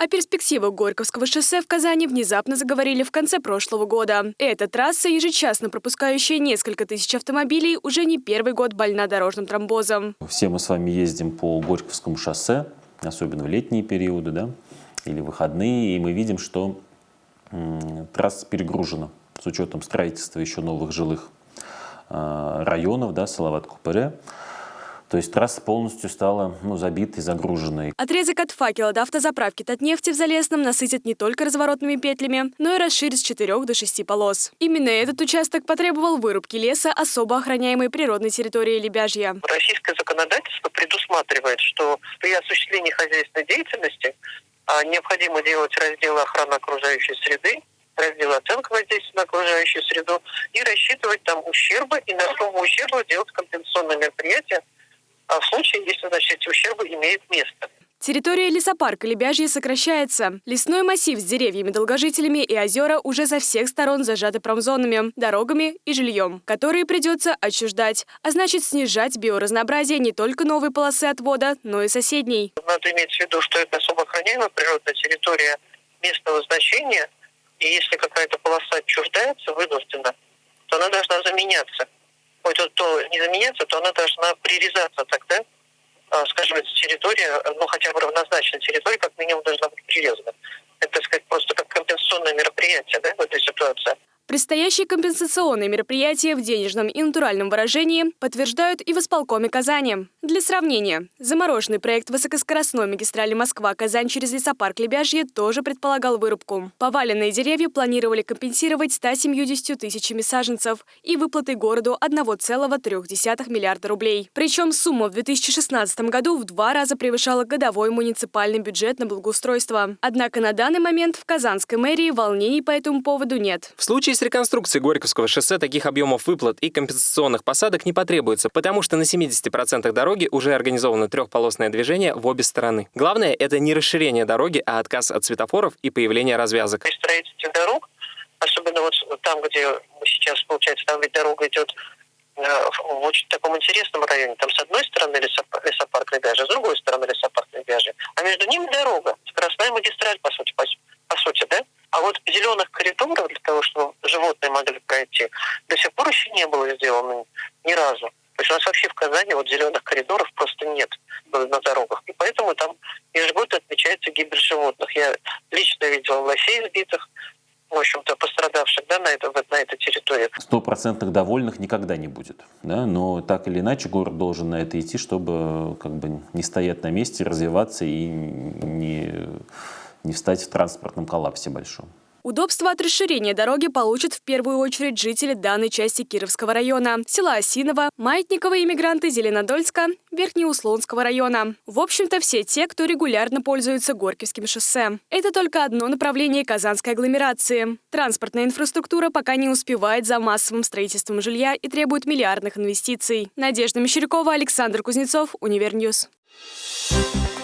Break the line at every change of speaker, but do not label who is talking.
О перспективах Горьковского шоссе в Казани внезапно заговорили в конце прошлого года. Эта трасса, ежечасно пропускающая несколько тысяч автомобилей, уже не первый год больна дорожным тромбозом.
Все мы с вами ездим по Горьковскому шоссе, особенно в летние периоды, да, или выходные, и мы видим, что трасса перегружена с учетом строительства еще новых жилых э, районов, да, Салават-Купере. То есть трасса полностью стала ну, забитой, загруженной.
Отрезок от факела до автозаправки Татнефти в Залесном насытит не только разворотными петлями, но и расширит с 4 до 6 полос. Именно этот участок потребовал вырубки леса особо охраняемой природной территории Лебяжья.
Российское законодательство предусматривает, что при осуществлении хозяйственной деятельности а, необходимо делать разделы охраны окружающей среды, раздел оценка воздействия на окружающую среду и рассчитывать там ущербы и на сумму ущерба делать компенсационные мероприятия в случае, если значит, эти ущербы имеют место.
Территория лесопарка Лебяжье сокращается. Лесной массив с деревьями, долгожителями и озера уже со всех сторон зажаты промзонами, дорогами и жильем, которые придется отчуждать, а значит снижать биоразнообразие не только новой полосы отвода, но и соседней.
Надо иметь в виду, что это особо охраняемая природная территория местного значения, и если какая-то полоса отчуждается вынуждена, то она должна заменяться. То, то не заменяться, то она должна прирезаться тогда, а, скажем, эта территория, ну хотя бы равнозначная территория, как минимум должна быть прирезана. Это, так сказать, просто как компенсационное мероприятие да, в этой ситуации.
Предстоящие компенсационные мероприятия в денежном и натуральном выражении подтверждают и в исполкоме Казани. Для сравнения, замороженный проект высокоскоростной магистрали Москва-Казань через лесопарк Лебяжье тоже предполагал вырубку. Поваленные деревья планировали компенсировать 170 тысячами саженцев и выплатой городу 1,3 миллиарда рублей. Причем сумма в 2016 году в два раза превышала годовой муниципальный бюджет на благоустройство. Однако на данный момент в Казанской мэрии волнений по этому поводу нет.
В случае с реконструкцией Горьковского шоссе таких объемов выплат и компенсационных посадок не потребуется, потому что на 70% дороги уже организовано трехполосное движение в обе стороны. Главное — это не расширение дороги, а отказ от светофоров и появление развязок.
При строительстве дорог, особенно вот там, где мы сейчас, получается, там ведь дорога идет э, в очень таком интересном районе. Там с одной стороны лесопарк, Лебяжья, с другой стороны лесопарк Лебяжья. А между ними дорога, скоростная магистраль, по сути, по, по сути, да? А вот зеленых коридоров для того, чтобы животные могли пройти, до сих пор еще не было сделано ни разу. То есть у нас вообще в Казани вот зеленых коридоров просто нет на дорогах. И поэтому там ежегодно отмечается гибель животных. Я лично видел лосей сбитых, в общем-то, пострадавших да, на, это, на этой территории.
Стопроцентных довольных никогда не будет. Да? Но так или иначе город должен на это идти, чтобы как бы не стоять на месте, развиваться и не не встать в транспортном коллапсе большом.
Удобство от расширения дороги получат в первую очередь жители данной части Кировского района, села Осиново, маятниковые мигранты Зеленодольска, Верхнеуслонского района. В общем-то, все те, кто регулярно пользуется Горьковским шоссе. Это только одно направление казанской агломерации. Транспортная инфраструктура пока не успевает за массовым строительством жилья и требует миллиардных инвестиций. Надежда Мещерякова, Александр Кузнецов, Univer News. Thank